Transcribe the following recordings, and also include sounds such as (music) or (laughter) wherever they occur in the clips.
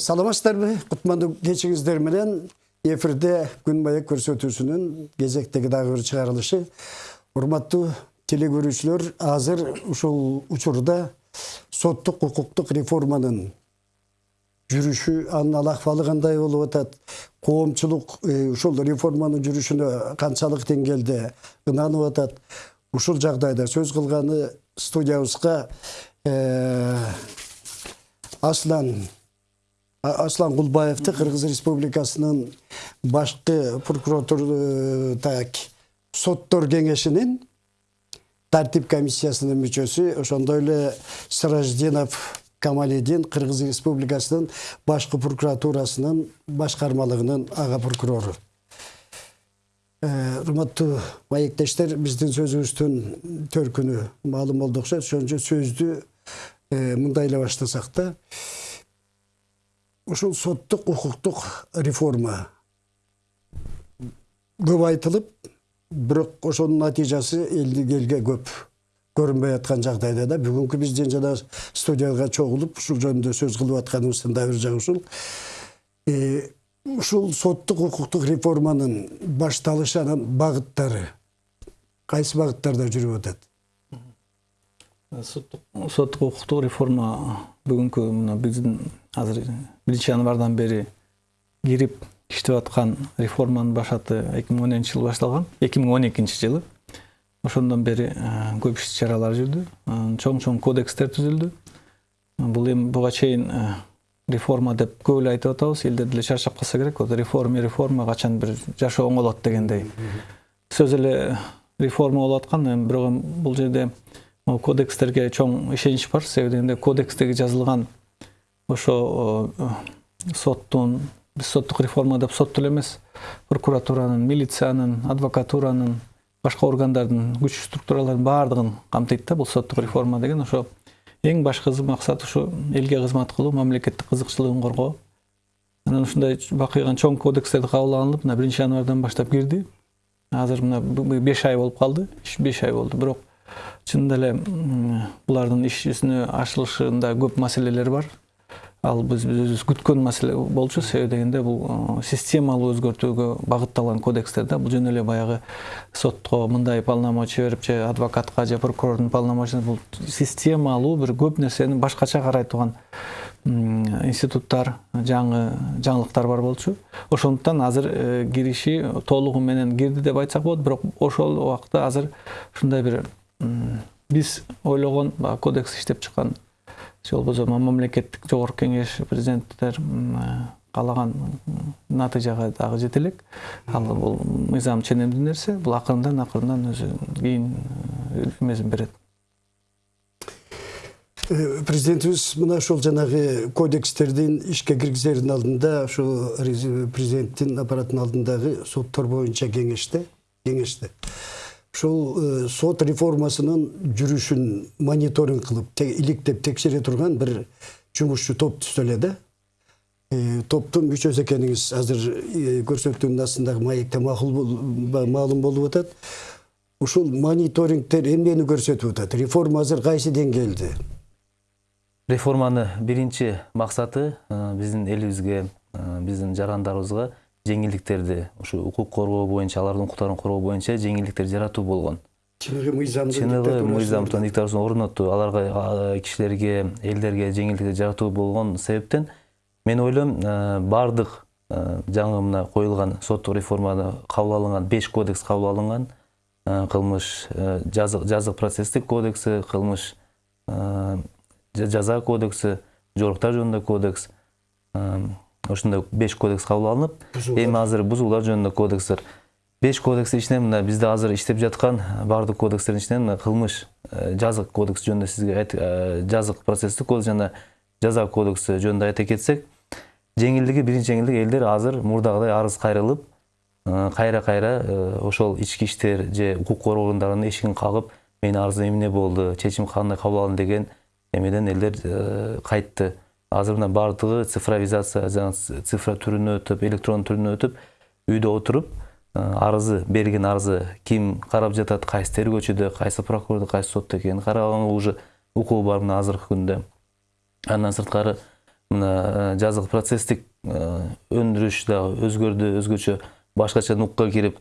саламатсыздарбы кутмандуу кечиңиздер менен. Эфирде күн маек көрсөтүүсүнүн кезектеги дагы бир чыгарылышы урматтуу теле көрүүчүлөр азыр ушул учурда соттук укуктук реформанын жүрүшү анын ал акыбалы кандай болуп атат коомчулук ушул реформанын жүрүшүнө канчалык деңгээлде ынанып атат ушул жагдайда сөз кылганы студиябызга аслан аслан кулбаевди кыргыз республикасынын башкы прокуратура так соттор кеңешинин тартип комиссиясынын мүчөсү ошондой эле сираждинов камалидин кыргыз республикасынын башкы прокуратурасынын башкармалыгынын ага прокурору урматтуу маектештер биздин сөзүбүздүн төркүнү маалым болду окшойт ошон үчүн сөздү мындай эле баштасак да ушул соттук укуктук реформа көп айтылып бирок ошонун натыйжасы элдик элге көп көрүнбөй аткан жагдайда да. Бүгүнкү биздин жана студияга чогулуп ушул жөнүндө сөз кылып атканыбыздын дагы бир жагы ушул. Ушул соттук укуктук реформанын башталышы анан багыттары кайсы багыттарда жүрүп атат? Соттук укуктук реформа бүгүнкү мына биздин азыр биринчи январдан бери кирип иштеп аткан реформанын башаты эки миң он экинчи жылы башталган эки миң он экинчи жылы ошондон бери көп иш чаралар жүрдү. Чоң чоң кодекстер түзүлдү. Бул эми буга чейин реформа деп көп эле айтып атабыз. Элдер деле чарчап калса керек. Вот реформа реформа качан бир жашоо оңолот дегендей. Сөз эле реформа болуп аткан. Эми бирок эми бул жерде кодекстерге чоң ишенич бар. Себеби дегенде кодекстеги жазылган ошо соттун биз соттук реформа деп сотту эле эмес прокуратуранын милициянын адвокатуранын башка органдардын күч структураларынын баардыгын камтыйт да бул соттук реформа деген ошо эң башкы максат ушу элге кызмат кылуу мамлекеттик кызыкчылыгын коргоо анан ушундай бакыйган чоң кодекстерди кабыл алынып мына биринчи январдан баштап кирди азыр мына беш ай болуп калды беш ай болду бирок чынында эле булардын иш жүзүнө ашылышында көп маселелер бар ал биз өзүбүз күткөн маселе болчу себеби дегенде бул системалуу өзгөртүүгө багытталган кодекстер да бул жөн эле баягы сотко мындай полномочия берип же адвокатка же прокурордун полномочиясы бул системалуу бир көп нерсени башкача карай турган институттар жаңы жаңылыктар бар болчу. Ошондуктан азыр кириши толугу менен кирди деп айтсак болот бирок ошол убакта азыр ушундай бир биз ойлогон баягы кодекс иштеп чыккан же болбосо мамлекеттик жогорку кеңеш президенттер каалаган натыйжага дагы жете элек ал бул мыйзам ченемдүү нерсе бул акырындан акырындан өзү кийин эмесин берет президентибиз мына ушул жанагы кодекстердин ишке киргизердин алдында ушул президенттин аппаратынын алдындагы соттор боюнча кеңеште кеңеште ушул сот реформасынын жүрүшүн мониторинг кылып иликтеп текшере турган бир жумушчу топ түздү эле да топтун мүчөсү экениңиз азыр көрсөтүүнүн астындагы маекте маалым болуп атат. Ушул мониторингдер эмнени көрсөтүп атат? Реформа азыр кайсы деңгээлде? Реформаны биринчи максаты биздин элибизге биздин жарандарыбызга жеңилдиктерди ушу укук коргоо боюнча алардын укуктарын коргоо боюнча жеңилдиктер жаратуу болгон. Чыныгы мыйзамдын чыныгы мыйзамдын диктатурасын орнотуу аларга кишилерге элдерге жеңилдиктер жаратуу болгон себептен мен ойлойм баардык жаңы мына коюлган соттук реформада кабыл алынган беш кодекс кабыл алынган кылмыш жазык процесстик кодекси кылмыш жаза кодекси жоруктар жөнүндө кодекс ошондой беш кодекс кабыл алынып эми азыр бузуулар жөнүндө кодекстер беш кодекстин ичинен мына бизде азыр иштеп жаткан баардык кодекстердин ичинен мына кылмыш жазык кодекс жөнүндө сизге жазык процесстик кодекс жана жаза кодекси жөнүндө айта кетсек жеңилдиги биринчи жеңилдик элдер азыр мурдагыдай арыз кайрылып кайра кайра ошол ички иштер же укук коргоо органдарынын эшигин кагып менин арызым эмне болду чечим кандай кабыл алынды? деген эмеден элдер кайтты. Азыр мына баардыгы цифровизация цифра түрүнө өтүп электрон түрүнө өтүп үйдө отуруп арызы берген арызы ким карап жатат кайсы тергөөчүдө кайсы прокурордо кайсы сотто экенин караганга уже укугу бар мына азыркы күндө андан сырткары мына жазык процесстик өндүрүш дагы өзгөрдү өзгөчө башкача нукка кирип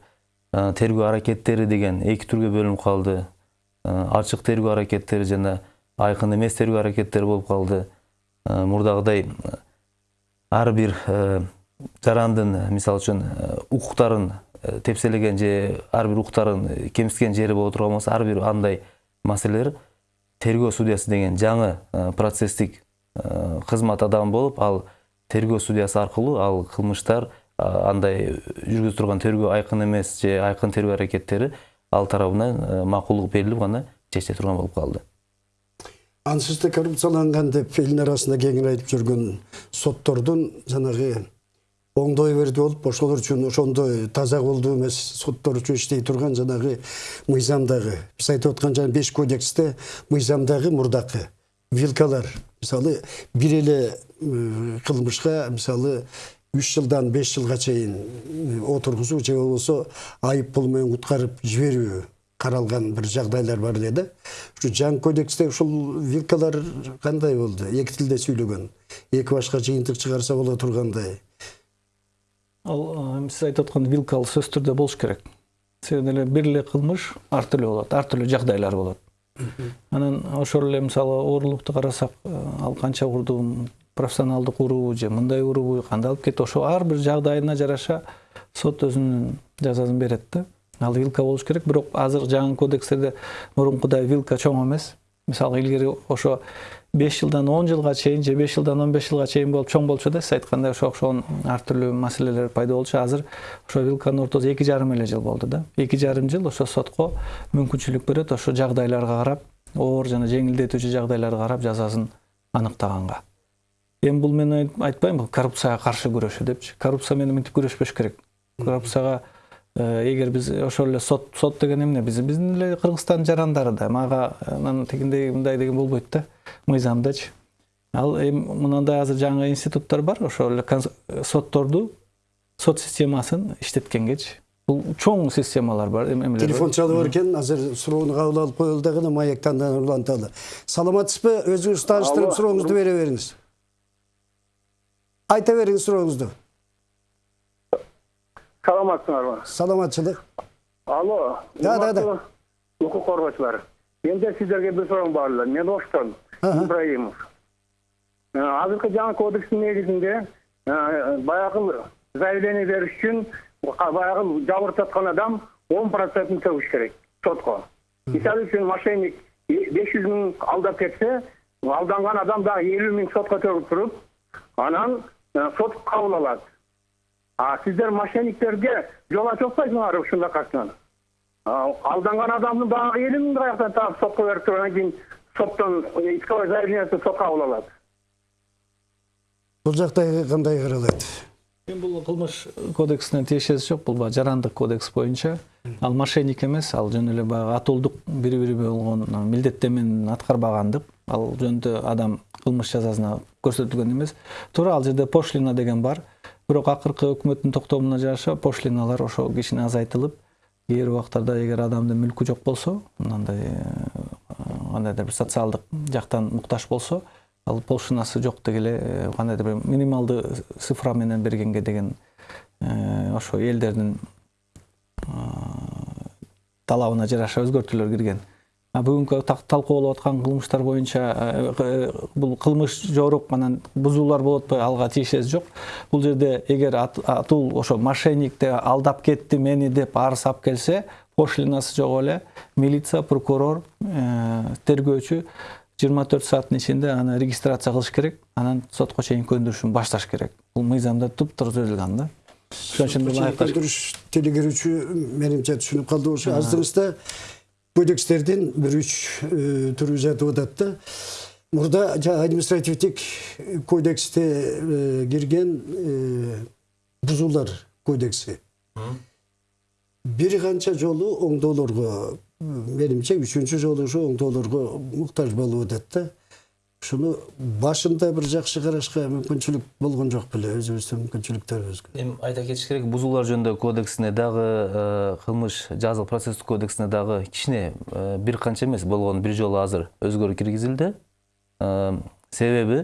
тергөө аракеттери деген эки түргө бөлүнүп калды ачык тергөө аракеттери жана айкын эмес тергөө аракеттери болуп калды мурдагыдай э, ар бир э, жарандын э, мисалы үчүн э, укуктарын э, тепселеген же ар бир укуктарын э, кемситкен жери боло турган болсо ар бир андай маселелер тергөө судьясы деген жаңы э, процесстик э, кызмат адамы болуп ал тергөө судьясы аркылуу ал кылмыштар андай жүргүзүп турган тергөө айкын эмес же айкын тергөө аракеттери ал тарабынан э, макулдук берилип гана чече турган болуп калды. Ансыз да коррупцияланган деп элдин арасында кеңири айтып жүргөн соттордун жанагы оңдой берди болуп ошолор үчүн ошондой таза колдуу эмес соттор үчүн иштей турган жанагы мыйзамдагы биз айтып аткан жана беш кодексте мыйзамдагы мурдакы вилкалар. Мисалы бир эле кылмышка мисалы үч жылдан беш жылга чейин отургузуу же болбосо айып пул менен куткарып жиберүү каралган бир жагдайлар бар эле да ушу жаңы кодексте ушул вилкалар кандай болду эки тилде сүйлөгөн эки башка жыйынтык чыгарса боло тургандай ал сиз айтып аткан вилка ал сөзсүз түрдө болуш керек. Себеби эле бир эле кылмыш ар түрдүү болот ар түрдүү жагдайлар болот анан ошол эле мисалы оорулукту карасак ал канча урдум профессионалдык уруубу же мындай уруубу кандай алып кетти ошо ар бир жагдайына жараша сот өзүнүн жазасын берет да. Ал вилка болуш керек бирок азыр жаңы кодекстерде мурункудай вилка чоң эмес мисалы илгери ошо беш жылдан он жылга чейин же беш жылдан он беш жылга чейин болуп чоң болчу да сиз айткандай ошо окшогон ар түрдүү маселелер пайда болчу азыр ошо вилканын ортосу эки жарым эле жыл болду да эки жарым жыл ошо сотко мүмкүнчүлүк берет ошо жагдайларга карап оор жана жеңилдетүүчү жагдайларга карап жазасын аныктаганга эми бул мен айт- айтпайм бул коррупцияга каршы күрөшүү депчи коррупция менен мынтип күрөшпөш керек коррупцияга эгер биз ошол эле сот сот деген эмне биз биздин эле кыргызстандын жарандары да. Мага анан тигиндей мындай деген болбойт да. Мыйзамдачы ал эми мынандай азыр жаңы институттар бар ошол эле конс- сотторду сот системасын иштеткенгечи бул чоң системалар бар эм- эмелер телефон чалып бар экен азыр суроону кабыл алып коелу дагы маяктан уланталы. Саламатсызбы? Өзүңүз тааныштырып сурооңузду бере бериңиз. Айта бериңиз сурооңузду саламатсыңарбы саламатчылык алло Да, да, да. укук коргоочулар менде сиздерге бир суроом бар мен оштон ибраимов. Э, азыркы жаңы кодекстин негизинде э, баягы заявление бериш үчүн ка- баягы жабыртаткан адам он процентин төгүш керек сотко мисалы үчүн мошенник беш жүз миң алдап кетсе алданган адам дагы элүү миң сотко төгүп туруп анан э, сот кабыл алат А сиздер мошенниктерге жол ачып атпайсыңарбы ушунакасынан алданган адамдын дагы элүү миң каяктан таап сотко берип туруп анан кийин соттон исковой заявлениесин сот кабыл алат бул жакта кандай каралат эми бул кылмыш кодексине тиешеси жок бул баягы жарандык кодекс боюнча ал мошенник эмес ал жөн эле баягы атуулдук бири бири болгон милдеттенмени аткарбагандык ал жөнүндө адам кылмыш жазасына көрсөтүлгөн эмес туура ал жерде пошлина деген бар бирок акыркы өкмөттүн токтомуна жараша пошлиналар ошо кичине азайтылып кээ бир убактарда эгер адамдын мүлкү жок болсо мындай кандайдыр бир социалдык жактан муктаж болсо ал пошлинасы жок деги эле кандайдыр бир минималдуу цифра менен бергенге деген ошо элдердин талабына жараша өзгөртүүлөр кирген бүгүнкү так- талкуулап аткан кылмыштар боюнча э, э, бул кылмыш жорук анан бузуулар болуп атпайбы алга тиешеси жок. Бул жерде эгер ат- атул ошо мошенникти алдап кетти мени деп арыз алып келсе пошлинасы жок эле милиция прокурор э, тергөөчү жыйырма төрт сааттын ичинде аны регистрация кылыш керек. Анан сотко чейин көндүрүшүн башташ керек. Бул мыйзамда туптура түзүлгөн да. Ошон үчүн бул айыкташ көндүрүш телегирүүчү менимче түшүнүп калды ошо аздыңызда кодекстердин бир үч э, түрү жатып атат да мурда административдик кодексте кирген бузуулар кодекси бир канча жолу оңдоолорго менимче үчүнчү жолу ушу оңдоолорго муктаж болуп атат да ушуну башында бир жакшы карашка мүмкүнчүлүк болгон жок беле өзүбүздүн мүмкүнчүлүктөрүбүзгө эми айта кетиш керек бузуулар жөнүндөгү кодексине дагы э, кылмыш жазык процесстик кодексине дагы кичине бир канча эмес болгону бир жолу азыр өзгөрүү киргизилди себеби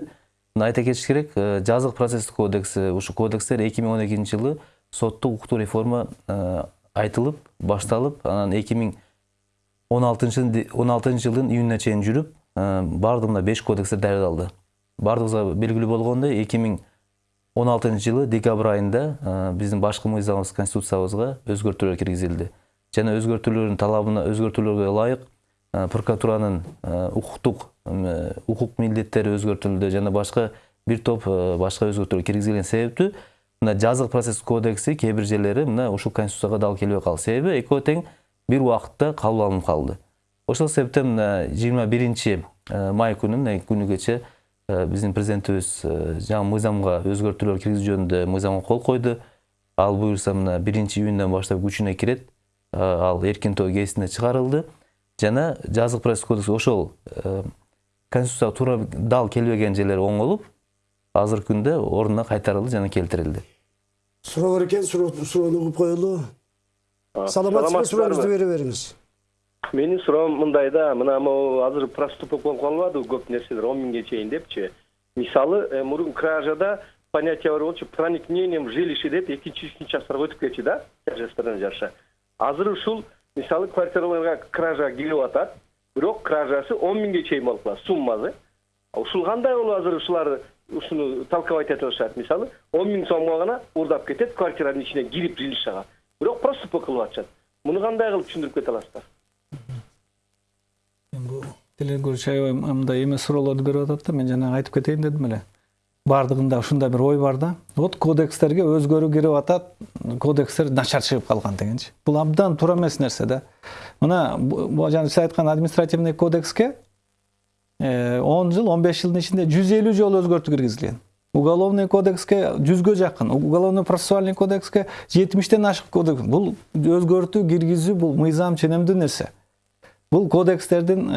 мына айта кетиш керек жазык процесстик кодекси ушул кодекстер эки миң он экинчи жылы соттук укуктук реформа айтылып башталып анан эки миң он алтынчы он алтынчы жылдын июнуна чейин жүрүп э, баардыгында беш белгилүү болгондой эки миң он алтынчы жылы декабрь айында э, биздин башкы мыйзамыбыз конституциябызга өзгөртүүлөр киргизилди жана өзгөртүүлөрдүн талабына өзгөртүүлөргө ылайык э, прокуратуранын укуктук э, укук милдеттери өзгөртүлдү жана башка бир топ башка өзгөртүүлөр киргизилген себептүү мына жазык процесс кодекси кээ бир жерлери мына ушул конституцияга дал келбей калды себеби экөө тең бир убакытта кабыл алынып калды ошол себептен мына жыйырма биринчи май күнү мына күнү кечээ биздин президентибиз жаңы мыйзамга өзгөртүүлөр киргизүү жөнүндө мыйзамга кол койду ал буюрса мына биринчи июндан баштап күчүнө кирет ал эркин тоо кезинде чыгарылды жана жазык процесс кодекс ошол конституцияга туура дал келбеген жерлери оңолуп азыркы күндө ордуна кайтарылды жана келтирилди суроо бар экен суроо- суроону угуп коелу саламатсызбы сурооңузду бере бериңиз менин суроом мындай да мына могу азыр проступок болуп калбадыбы көп нерселер он миңге чейин депчи. Мисалы э, мурун кражада понятие бар болчу проникновением в жилище деп экинчи үчүнчү асырга өтүп кетчү да тяжесттерине жараша азыр ушул мисалы квартираларга кража кирип атат бирок кражасы он миңге чейин болуп калат суммасы. Ушул кандай болуп азыр ушулар ушуну толковать этип атышат мисалы он миң сомго гана уурдап кетет квартиранын ичине кирип жилищага бирок проступок кылып атышат. Муну кандай кылып түшүндүрүп кете аласыздар? Телекөрүүчү аябай мындай эмес суроолорду берип атат да мен жанагы айтып кетейин дедим эле баардыгында ушундай бир ой бар да. Вот кодекстерге өзгөрүү кирип атат кодекстер начар чыгып калган дегенчи бул абдан туура эмес нерсе да. Мына жана сиз айткан административный кодекске он жыл он беш жылдын ичинде жүз элүү жолу өзгөртүү киргизилген уголовный кодекске жүзгө жакын уголовно процессуальный кодекске жетимиштен ашык кодекс. Бул өзгөртүү киргизүү бул мыйзам ченемдүү нерсе бул кодекстердин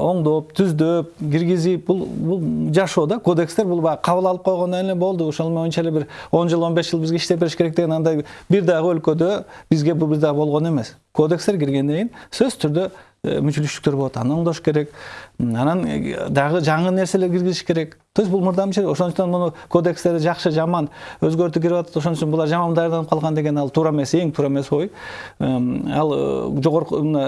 оңдоп түздөп киргизип бул бул жашоо да кодекстер. Бул баягы кабыл алып койгондон эле болду. Ошол моюнча эле бир он жыл он беш жыл бизге иштеп бериш керек деген андай бир дагы өлкөдө бизге бул бир дагы болгон эмес. Кодекстер киргенден кийин сөзсүз түрдө мүчүлүштүктөр болот. Аны оңдош керек. Анан дагы жаңы нерселер киргизиш керек. То есть бул мырдамчы ошондуктан муну кодекстерди жакшы жаман өзгөртүү кирип атат ошон үчүн булар жаман даярданып калган деген ал туура эмес эң туура эмес ой. Ал жогорку мына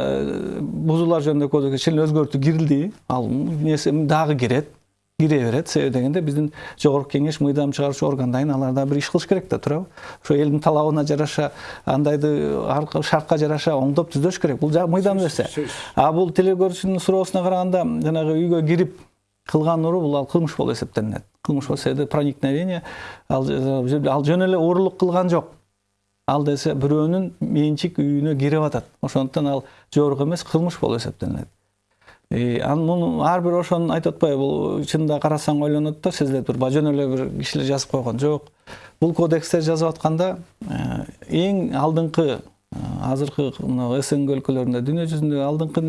бузуулар жөнүндөгү кодекске чейин өзгөртүү кирилди ал нерсе дагы кирет кире берет. Себеби дегенде биздин жогорку кеңеш мыйзам чыгаруучу органдайын алар дагы бир иш кылыш керек да туурабы? Ошо элдин талабына жараша андайды шартка жараша оңдоп түздөш керек. Бул мыйзам нерсе. А бул телекөрүүчүнүн суроосуна караганда жанагы үйгө кирип кылган уруу бул ал кылмыш болуп эсептелинет. Кылмыш себеби проникновение ал жөн эле уурулук кылган жок. Ал десе бирөөнүн менчик үйүнө кирип атат. Ошондуктан ал жорук эмес кылмыш болуп эсептелинет. Анан муну ар бир ошону айтып атпайбы бул чынында карасаң ойлонот да тур баягы жөн эле бир кишилер жазып койгон. Жок бул кодекстерди жазып атканда эң алдыңкы азыркы мына снг өлкөлөрүндө дүйнө жүзүндө алдыңкы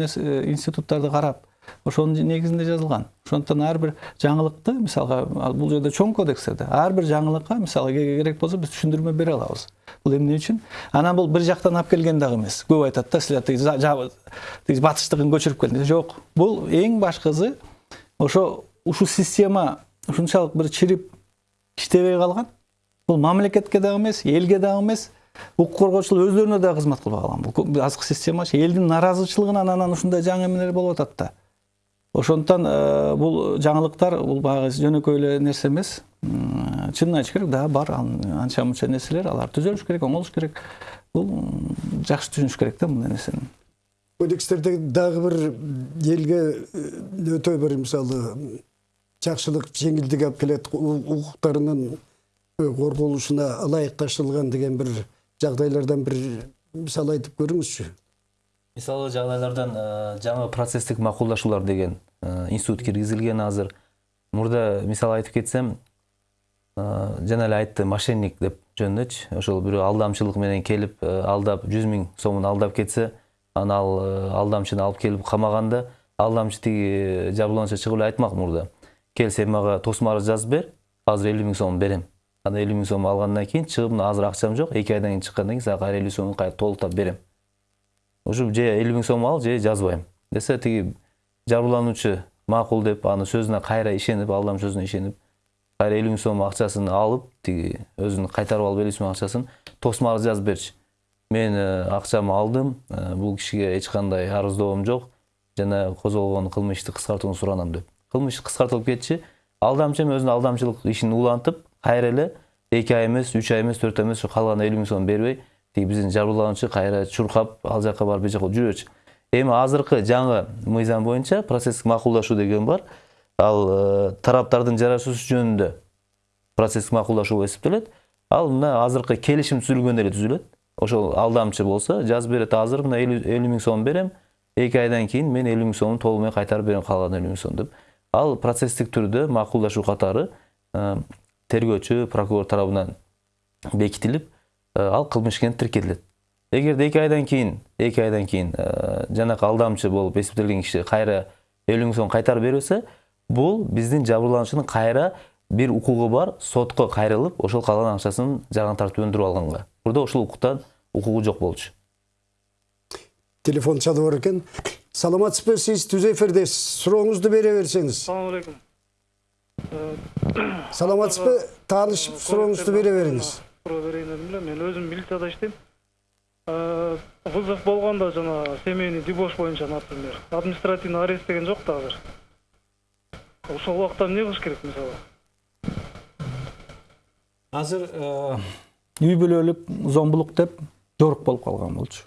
институттарды карап ошонун негизинде жазылган ошондуктан ар бир жаңылыкты мисалга бул жерде чоң кодекстер да ар бир жаңылыкка мисалы керек болсо биз түшүндүрмө бере алабыз бул эмне үчүн анан бул бир жактан алып келген дагы эмес көп айтат да силер тиги батыштыгын көчүрүп келдиңер жок бул эң башкысы ошо ушул система ушунчалык бир чирип иштебей калган бул мамлекетке дагы эмес элге дагы эмес укук коргоочулар өздөрүнө дагы кызмат кылбай калган бул азыркы системачы элдин нааразычылыгынан анан ушундай жаңы эмелер болуп атат да ошондуктан бул жаңылыктар бул баягы жөнөкөй эле нерсе эмес чынын айтыш керек да бар анча мынча нерселер алар түзөлүш керек оңолуш керек. Бул жакшы түшүнүш керек да мындай нерсени. Кодекстерде дагы бир элге өтө бир мисалы жакшылык жеңилдик алып келет укуктарынын корголушуна ылайыкташтырылган деген бир жагдайлардан бир мисал айтып көрүңүзчү. Мисалы жагдайлардан жаңы процесстик макулдашуулар деген институт киргизилген азыр. Мурда мисал айтып кетсем жана эле айтты мошенник деп жөнүндөчү ошол бирөө алдамчылык менен келип алдап жүз миң сомун алдап кетсе анан ал алдамчыны алып келип камаганда алдамчы тиги жабырлануучу чыгып эле айтмак мурда кел сен мага тосмо арыз жазып бер азыр элүү миң сом берем. Анан элүү миң сом алгандан кийин чыгып мына азыр акчам жок эки айдан кийин чыккандан кийин сага кайра элүү сомун кайра толуктап берем. Ушу же элүү миң сом ал же жазбайм десе тиги жабырлануучу макул деп анын сөзүнө кайра ишенип алдамчы сөзүнө ишенип кайра элүү миң сом акчасын алып тиги өзүн кайтарып алып элүү сом акчасын тосмага жазып берчү мен э, акчамды алдым э, бул кишиге эч кандай арыздоом жок жана козголгон кылмышты кыскартууну суранам деп. Кылмыш кыскартылып кетчи алдамчы эми өзүнүн алдамчылык ишин улантып кайра эле эки ай эмес үч ай эмес төрт ай эмес ушу калган элүү миң сомду бербей тиги биздин жабырлануучу кайра чуркап ал жака барып бул жака жүрөчү эми азыркы жаңы мыйзам боюнча процесстик макулдашуу деген бар. Ал э, тараптардын жарашуусу жөнүндө процесстик макулдашуу болуп эсептелет ал мына азыркы келишим түзүлгөндө эле түзүлөт. Ошол алдамчы болсо жазып берет азыр мына элүү миң сом берем. Эки айдан кийин мен элүү миң сомду толук менен кайтарып берем калган элүү миң сом деп. Ал процесстик түрдө макулдашуу катары э, тергөөчү прокурор тарабынан бекитилип ал кылмыш экени тиркелет. Эгерде эки айдан кийин эки айдан кийин э, жанакы алдамчы болуп эсептелген киши кайра элүү миң сом кайтарып бербесе бул биздин жабырлануучунун кайра бир укугу бар сотко кайрылып ошол калган акчасын жаран тартып өндүрүп алганга. Burada ушул укуктан укугу жок болчу. Телефон чалып бар экен. Саламатсызбы сиз түз эфирдесиз сурооңузду бере берсеңиз. Assalamu alaikum. саламатсызбы таанышып сурооңузду бере бериңиз. Берейин дедим эле. Мен өзүм милицияда иштейм. Вызов болгондо жана семейный дебош боюнча, например, административный арест деген жок да азыр. Ошол убакта эмне кылыш керек мисалы? азыр э, үй бүлөлүк зомбулук деп жорук болуп калган болчу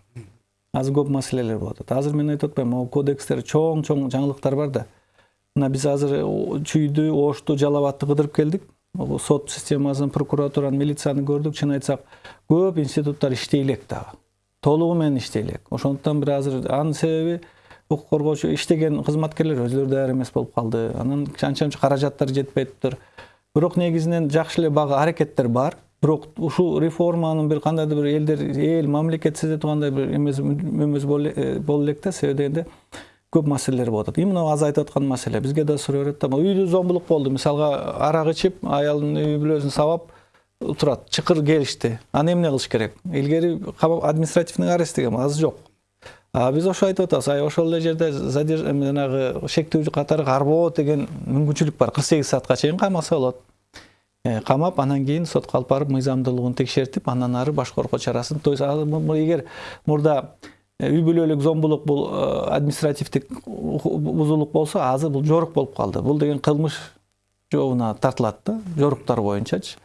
азыр көп маселелер болуп атат азыр мен айтып атпаймынбы могу кодекстер чоң чоң жаңылыктар бар да мына биз азыр чүйдү ошту жалал абадты кыдырып келдик Могу сот системасын прокуратураны милицияны көрдүк чын айтсак көп институттар иштей элек дагы толугу менен иштей элек ошондуктан бир азыр анын себеби укук коргоочу иштеген кызматкерлер өзүлөрү даяр эмес болуп калды. Анан анча мынча каражаттар жетпей туруптур бирок негизинен жакшы эле багы аракеттер бар. Бирок ушул реформанын бир кандайдыр бир элдер эл мамлекет сезе тургандай бир эмес эмес боло боло элек да. Себеби дегенде көп маселелер болуп атат именно аз айтып аткан маселе бизге да суроо берет да могу үйдө зомбулук болду мисалга арак ичип аялын үй бүлөсүн сабап турат чыкыр келишти аны эмне кылыш керек илгери административный арест деген азыр жок а биз ошо айтып атабыз ай ошол эле жерде жанагы шектүү катары карбоо деген мүмкүнчүлүк бар. Кырк сегиз саатка чейин камаса болот камап анан кийин сотко алып барып мыйзамдуулугун текшертип андан ары баш коркоо чарасын то есть эгер мурда үй бүлөлүк зомбулук бул э, административдик бузуулук болсо азыр бул жорук болуп калды. Бул деген кылмыш жообуна тартылат да жоруктар боюнчачы.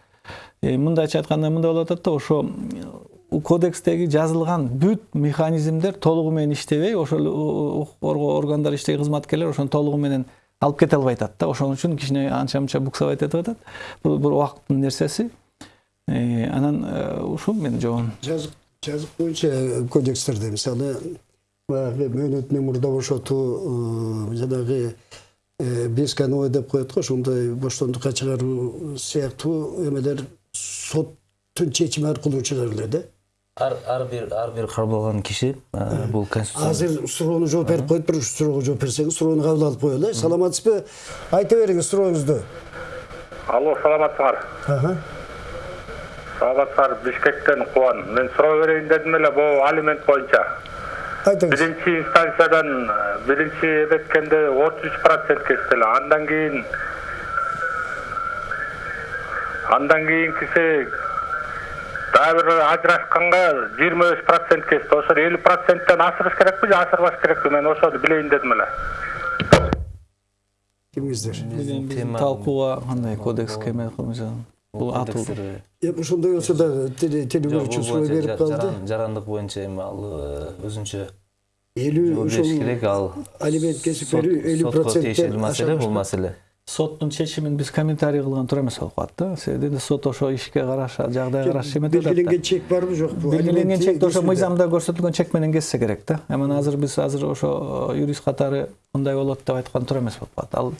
Э, мындайча айтканда мындай болуп атат да ошо м, кодекстеги жазылган бүт механизмдер толугу менен иштебей ошол укук коргоо органдары иштеген кызматкерлер ошону толугу менен алып кете албай атат да. Ошон үчүн кичине анча мынча буксовать этип атат. Бул бир убакыттын нерсеси. Э, анан э, ушул менин жообум. Жазык жазык боюнча кодекстерде мисалы баягы мөөнөтүнөн мурда бошотуу э, жанагы э, бес кановой деп коет го ошондой боштондукка чыгаруу сыяктуу эмелер соттун чечими аркылуу чыгарылат да? Ар ар бир ар бир кармалган киши э, бул конституция азыр суроону жооп берип коет бир суроого жооп берсеңиз суроону кабыл алып коелу э саламатсызбы айта бериңиз сурооңузду Алло, саламатсыңар. Саламатсыңар, Бишкектен Кубан. Мен суроо берейин дедим эле бул алимент боюнча. айтыңыз Биринчи инстанциядан биринчи эметкенде 33% кести эле. Андан кийин андан кийинкиси дагы бир ажырашканга 25% кести. Ошо 50%тен асырыш керекпи же асырбаш керекпи? Мен ошону билейин дедим эле. кимиңиздер биздин тема- талкууга кандай кодекске эме кылмыш бул эми ошондой болсо дагы теле- бул суроо боюнча берип калды жаран- жарандык боюнча эми ал өзүнчө элүү бериш керек ал алимент кесип берүү элүү сотко тиешелүү проценттен маселе бул маселе соттун чечимин биз комментарий кылган туура эмес болуп калат да себеби сот ошо ишке караша жагдайга караша эметип атат да белгиленген чек барбы жокпу белгиленген чекти ошо мыйзамда көрсөтүлгөн чек менен кессе керек да анан азыр биз азыр ошо юрист катары мындай болот деп айткан туура эмес болуп калат ал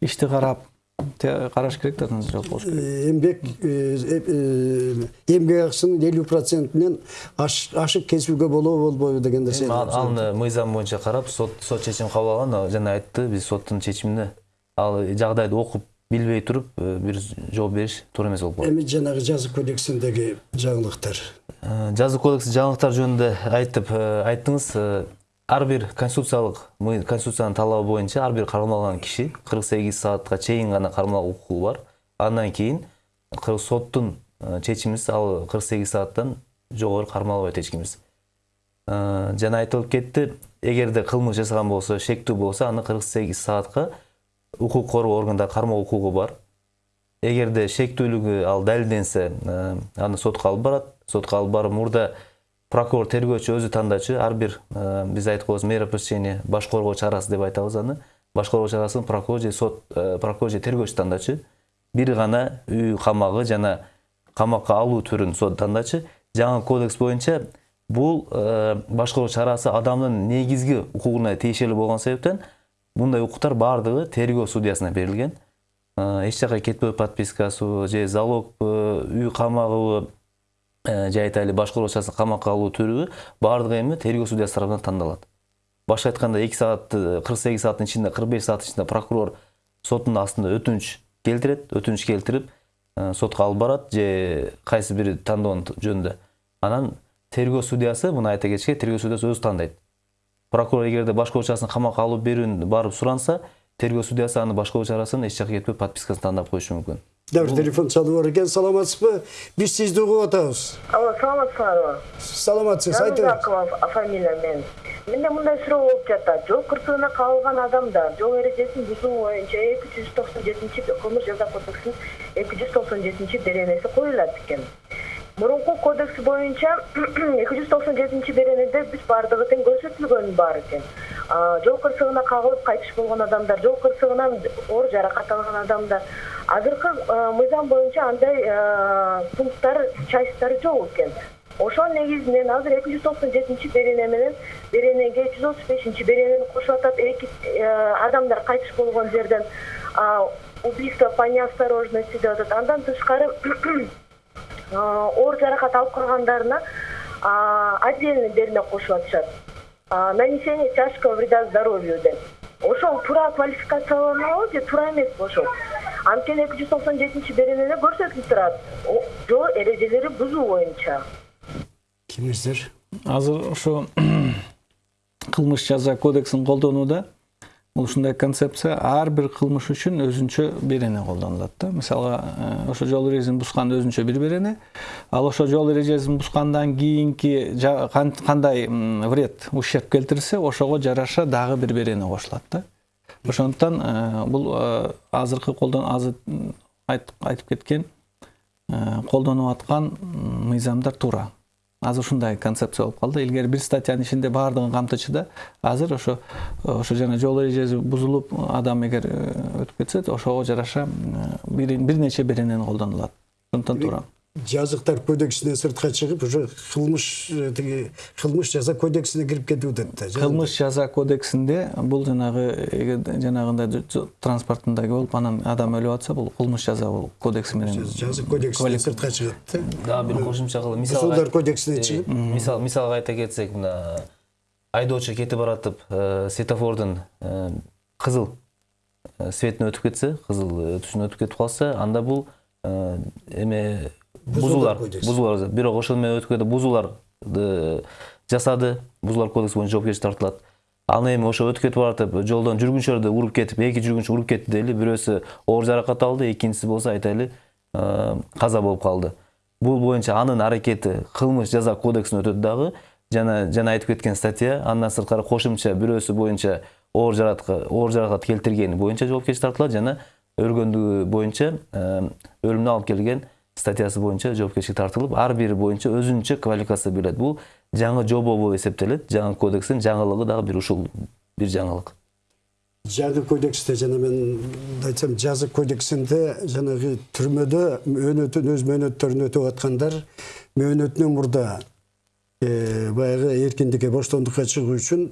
ишти карап караш керек э, э, эмгек акысынын элүү процентинен ашык кесүүгө болобу болбойбу деген нерсе Эми ал- аны мыйзам боюнча карап сот сот чечим кабыл алган жана айтты биз соттун чечимине ал жагдайды окуп билбей туруп э, бир жооп бериш туура эмес болуп калат эми жанагы жазык кодексиндеги жаңылыктар. Э, жазык кодекс жаңылыктар жөнүндө айтып э, айттыңыз э, ар бир конституциялык конституциянын талабы боюнча ар бир кармалган киши кырк сегиз саатка чейин гана кармалуу укугу бар. Андан кийин соттун э, чечимиз ал кырк сегиз сааттан жогору кармалбайт эч кимибиз. Э, жана айтылып кетти эгерде кылмыш жасаган болсо шектүү болсо аны кырк сегиз саатка укук коргоо органдары кармоо укугу бар. Эгерде шектүүлүгү ал далилденсе э, аны сотко алып барат. Сотко алып барып мурда прокурор тергөөчү өзү тандачу ар бир э, биз айтып коебуз мера пресечения баш коргоо чарасы деп айтабыз аны баш коргоо чарасын прокурор же сот э, прокурор же тергөөчү тандачу бир гана үй камагы жана камакка алуу түрүн сот тандачу жаңы кодекс боюнча бул э, баш коргоо чарасы адамдын негизги укугуна тиешелүү болгон себептен мындай укуктар баардыгы тергөө судьясына берилген. Эч жака кетпөө подпискасыбы же залогбу үй камагыбы э, же айтайлы баш коргоо чарасына камакка алуу түрүбү баардыгы эми тергөө судьясы тарабынан тандалат башка айтканда эки саат кырк сегиз сааттын ичинде кырк беш сааттын ичинде прокурор соттун астында өтүнүч келтирет өтүнүч келтирип э, сотко алып барат же кайсы бири тандоонун жөнүндө анан тергөө судьясы муну айта кетиш керек тергөө судьясы өзү тандайт прокурор эгерде баш коргоо чарасына камакка алып берүүнү барып суранса тергөө судьясы аны баш коргоо чарасын эч жака кетпей подпискасын тандап коюшу мүмкүн дәбір телефон чалып бар екен саламатсызбы биз сизди угуп атабыз Алло, саламатсыздарбы? саламатсыз айтыңыз Жанузакова фамилия мен. Менде мындай суроо болуп жатат. Жол кырсыгына кабылган адамдар жол эрежесин бузуу боюнча 297 кылмыш жаза кодексинин 297 беренеси коюлат экен. Мурунку кодекс боюнча 297 (clears throat) беренеде биз баардыгы тең көрсөтүлгөн бар экен. Жол кырсыгына кагылып кайтыш болгон адамдар, жол кырсыгынан оор жаракат алган адамдар. Азыркы мыйзам боюнча андай пункттар, частьтары жок экен. Ошол негизинен азыр эки жүз токсон жетинчи берене менен беренеге жүз отуз бешинчи беренени кошуп атат эки адамдар кайтыш болгон жерден убийство по неосторожности деп атат андан тышкары (clears throat) оор жаракат алып калгандарына отдельный берене кошуп атышат нанесение тяжкого вреда здоровью деп ошол туура квалификацияланабы же туура эмеспи ошол анткени эки жүз токсон жетинчи беренеде көрсөтүлүп турат жол эрежелери бузуу боюнча кимиздер азыр ошо (clears throat) кылмыш жаза кодексин колдонууда ушундай концепция ар бир кылмыш үчүн өзүнчө берене колдонулат да. Мисалга э, ошо жол эрежесин бузган өзүнчө бир берене ал ошо жол эрежесин бузгандан кийинки кандай вред ущерб келтирсе ошого жараша дагы бир берене кошулат да. Ошондуктан э, бул э, азыркы колдон азыр айтып кеткен колдонуп аткан мыйзамдар туура азыр ушундай концепция болуп калды илгери бир статьянын ичинде баардыгын камтычу да. Азыр ошо ошо жана жол эрежеси бузулуп адам эгер э, өтүп кетсе ошого жараша бир бир нече беренени колдонулат. Ошондуктан туура жазыктар кодексинен сыртка чыгып уже кылмыш э, тиги кылмыш жаза кодексине кирип кетип атат да кылмыш жаза кодексинде бул жанагы эгер жанагындай ж- ж- транспортунда болуп анан адам өлүп атса бул кылмыш жаза кодекси менен жазык кодексинен сыртка чыгат да. Дагы бир кошумча кылып Бузуулар кодексине чыгып мисал мисалга айта кетсек мына айдоочу кетип баратып э, светофордун э, кызыл э, светине өтүп кетсе кызыл э, түшүнө өтүп кетип калса анда бул эме бузуулар кодекси. бузуулар бирок ошол менен өтүп кетип бузууларды жасады. Бузуулар кодекси боюнча жоопкерчиликке тартылат. Ал эми ошо өтүп кетип баратып жолдон жүргүнчүлөрдү уруп кетип эки жүргүнчү уруп кетти дейли. Бирөөсү оор жаракат алды экинчиси болсо айтайлы э, каза болуп калды. Бул боюнча анын аракети кылмыш жаза кодексине өтөт дагы. Жана жана айтып кеткен статья андан сырткары кошумча бирөөсү боюнча оор жаракат оор жаракат келтиргени боюнча жоопкерчиликке тартылат. Жана өлгөндүгү боюнча э, өлүмүнө алып келген статьясы боюнча жоопкерчиликке тартылып ар бири боюнча өзүнчө квалификация берилет бул жаңы жобо болуп эсептелет жаңы кодекстин жаңылыгы дагы бир ушул бир жаңылык жаңы кодексте жана мен айтсам жазык кодексинде жанагы түрмөдө мөөнөтүн өз мөөнөттөрүн өтөп аткандар мөөнөтүнөн мурда баягы эркиндикке боштондукка чыгуу үчүн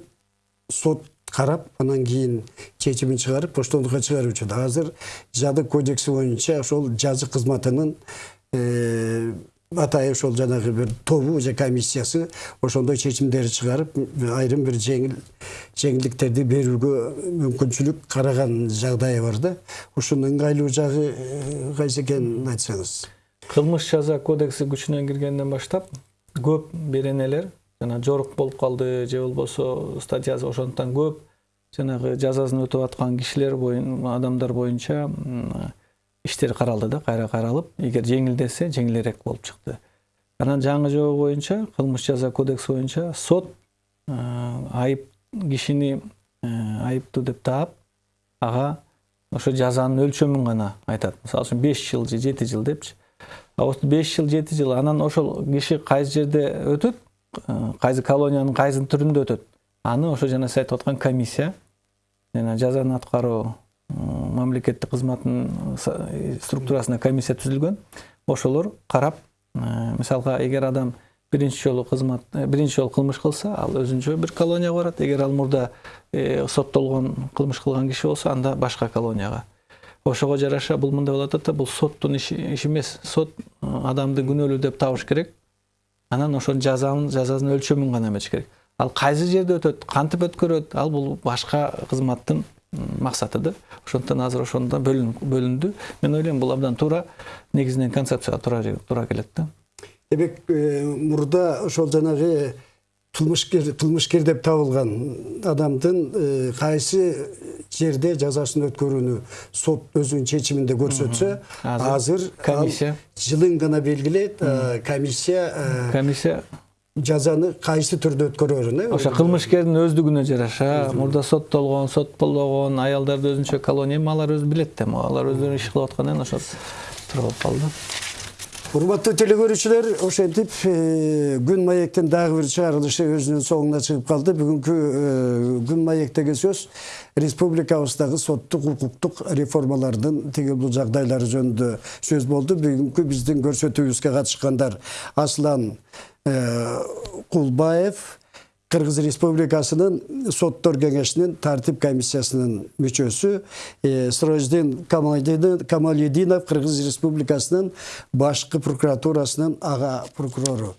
сот карап анан кийин чечимин чыгарып боштондукка чыгарып атат азыр жазык кодекси боюнча ошол жазык кызматынын э, атайы ошол жанагы бир тобу же комиссиясы ошондой чечимдер чыгарып айрым бир жеңил жеңилдиктерди берүүгө мүмкүнчүлүк караган жагдайы бар да. Ушунун ыңгайлуу жагы э, кайсы экенин айтсаңыз. Кылмыш жаза кодекси күчүнө киргенден баштап көп беренелер жана жорук болуп калды же болбосо статьясы ошондуктан көп. Жанагы жазасын өтөп аткан кишилер боюн адамдар боюнча иштер каралды да кайра каралып эгер жеңилдесе жеңилирээк болуп чыкты. Анан жаңы жобо боюнча кылмыш жаза кодекси боюнча сот айып кишини айыптуу деп таап ага ошо жазанын өлчөмүн гана айтат. Мисалы үчүн беш жыл же жети жыл депчи. А осы беш жыл жети жыл анан ошол киши кайсы жерде өтөт? Кайсы колониянын кайсы түрүндө өтөт? Аны ошо жана сиз айтып аткан комиссия жана жазаны аткаруу мамлекеттик кызматтын структурасына комиссия түзүлгөн. Ошолор карап мисалга эгер адам биринчи жолу кызмат биринчи жолу кылмыш кылса ал өзүнчө бир колонияга барат. Эгер ал мурда соттолгон кылмыш кылган киши болсо анда башка колонияга. Ошого жараша бул мындай болуп атат да бул соттун иши эмес. Сот адамды күнөөлүү деп табыш керек анан ошол жазанын жазасын өлчөмүн гана эметиш керек. Ал кайсы жерде өтөт кантип өткөрөт ал бул башка кызматтын максаты да. Ошондуктан азыр ошондо бөлүндү. Мен ойлойм бул абдан туура негизинен концепцияга туура туура келет да. Демек мурда ошол жанагы кылмышкер кылмышкер деп табылган адамдын кайсы жерде жазасын өткөрүүнү сот өзүнүн чечиминде көрсөтсө азыр комиссия. жылын гана белгилейт комиссия комиссия. жазаны кайсы түрдө өткөрөрүн э? Ошо кылмышкердин өздүгүнө жараша. Мурда соттолгон соттолбогон аялдарды өзүнчө колония. Эми алар өзү билет да алар өздөрү иш кылып аткандан ошо туура болуп калды. Урматтуу теле ошентип күн маектин дагы бир чыгарылышы өзүнүн соңуна чыгып калды. Бүгүнкү күн маектеги сөз республикабыздагы соттук укуктук реформалардын тиги бул жагдайлары жөнүндө сөз болду. Бүгүнкү биздин көрсөтүүбүзгө катышкандар аслан кулбаев кыргыз республикасынын соттор кеңешинин тартип комиссиясынын мүчөсү сироздин камалидинов кыргыз республикасынын башкы прокуратурасынын ага прокурору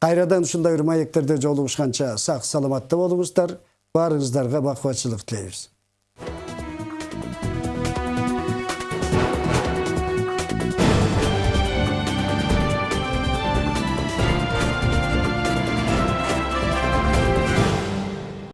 кайрадан ушундай бир маектерде жолугушканча сак саламатта болуңуздар баарыңыздарга бакубатчылык тилейбиз